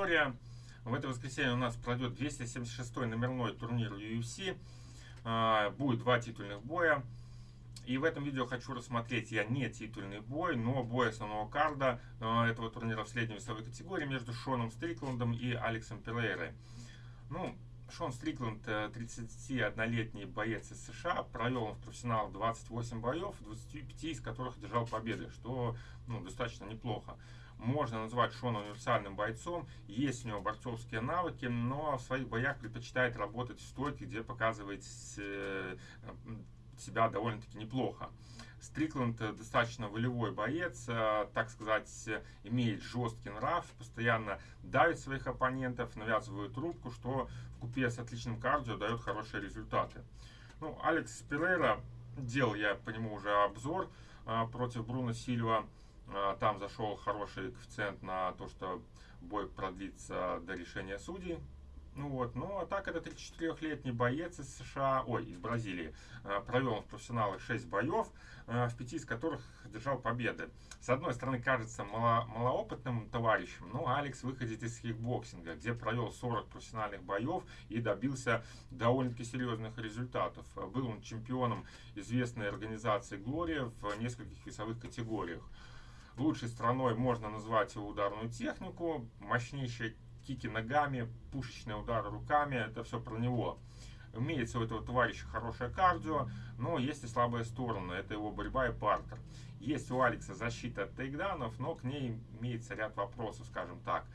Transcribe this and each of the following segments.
Виктория. В это воскресенье у нас пройдет 276-й номерной турнир UFC. А, будет два титульных боя. И в этом видео хочу рассмотреть я не титульный бой, но бой основного карда а, этого турнира в средней весовой категории между Шоном Стрикландом и Алексом Перейрой. Ну, Шон Стрикланд, 31-летний боец из США, провел он в профессионал 28 боев, 25 из которых одержал победы, что ну, достаточно неплохо. Можно назвать Шона универсальным бойцом, есть у него борцовские навыки, но в своих боях предпочитает работать в стойке, где показывает э, себя довольно-таки неплохо. Стрикленд достаточно волевой боец, э, так сказать, имеет жесткий нрав, постоянно давит своих оппонентов, навязывает трубку, что в купе с отличным кардио дает хорошие результаты. Ну, Алекс Перейра, делал я по нему уже обзор э, против Бруно Сильва. Э, там зашел хороший коэффициент на то, что бой продлится до решения судей. Ну вот, ну а так это 34-летний боец из США, ой, из Бразилии. Э, провел в профессионалах 6 боев, э, в пяти из которых держал победы. С одной стороны, кажется мало, малоопытным товарищем, но Алекс выходит из кикбоксинга, где провел 40 профессиональных боев и добился довольно-таки серьезных результатов. Был он чемпионом известной организации Глория в нескольких весовых категориях. Лучшей страной можно назвать его ударную технику, мощнейшая кики ногами, пушечные удары руками, это все про него. Имеется у этого товарища хорошее кардио, но есть и слабые стороны, это его борьба и партер. Есть у Алекса защита от тейкданов, но к ней имеется ряд вопросов, скажем так.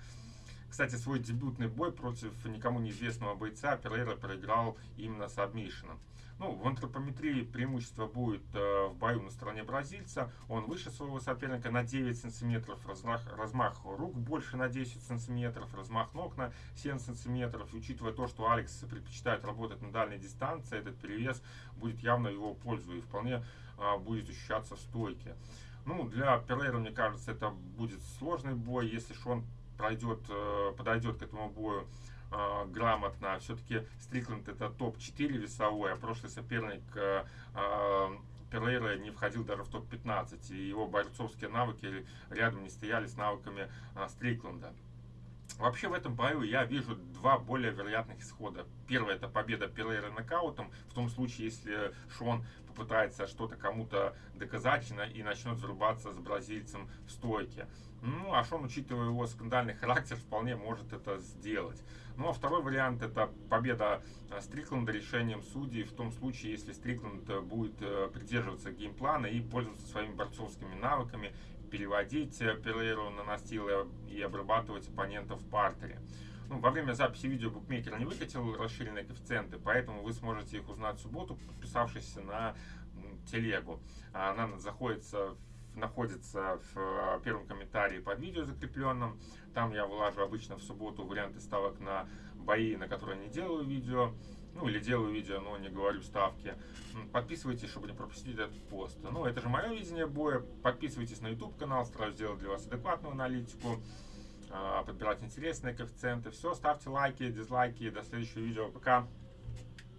Кстати, свой дебютный бой против никому неизвестного бойца Перейра проиграл именно с адмишином. Ну, в антропометрии преимущество будет э, в бою на стороне бразильца. Он выше своего соперника на 9 сантиметров, размах, размах рук больше на 10 сантиметров, размах ног на 7 сантиметров. И учитывая то, что Алекс предпочитает работать на дальней дистанции, этот перевес будет явно его пользу и вполне э, будет ощущаться в стойке. Ну, для Перейра, мне кажется, это будет сложный бой, если же он пройдет, э, подойдет к этому бою э, грамотно. Все-таки Стрикленд это топ-4 весовой, а прошлый соперник э, э, Перейра не входил даже в топ-15, и его бойцовские навыки рядом не стояли с навыками Стрикленда. Вообще в этом бою я вижу два более вероятных исхода. Первое это победа Перейра нокаутом, в том случае, если Шон попытается что-то кому-то доказать и начнет зарубаться с бразильцем в стойке. Ну, а Шон, учитывая его скандальный характер, вполне может это сделать. Ну, а второй вариант это победа э, Стрикленда решением судей в том случае, если Стрикленд э, будет э, придерживаться геймплана и пользоваться своими борцовскими навыками, переводить Перейру на настил и обрабатывать оппонентов в партере. Ну, во время записи видео букмекер не выкатил расширенные коэффициенты, поэтому вы сможете их узнать в субботу, подписавшись на телегу. Она находится находится в первом комментарии под видео закрепленном. Там я вылажу обычно в субботу варианты ставок на бои, на которые не делаю видео. Ну, или делаю видео, но не говорю ставки. Подписывайтесь, чтобы не пропустить этот пост. Ну, это же мое видение боя. Подписывайтесь на YouTube канал, стараюсь сделать для вас адекватную аналитику. А, подбирать интересные коэффициенты. Все, ставьте лайки, дизлайки. До следующего видео. Пока.